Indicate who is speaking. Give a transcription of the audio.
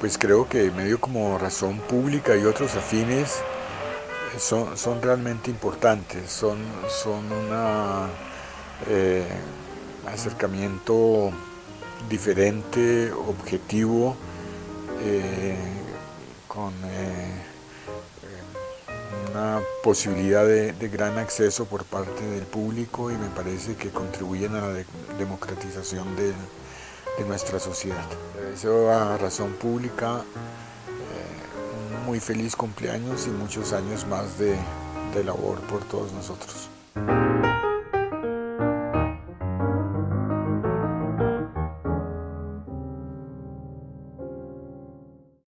Speaker 1: pues creo que medio como Razón Pública y otros afines son, son realmente importantes, son, son un eh, acercamiento diferente, objetivo, eh, con eh, una posibilidad de, gran acceso por parte del público y me parece que contribuyen a la democratización de, nuestra sociedad. Deseo a Razón Pública un muy feliz cumpleaños y muchos años más de labor por todos nosotros.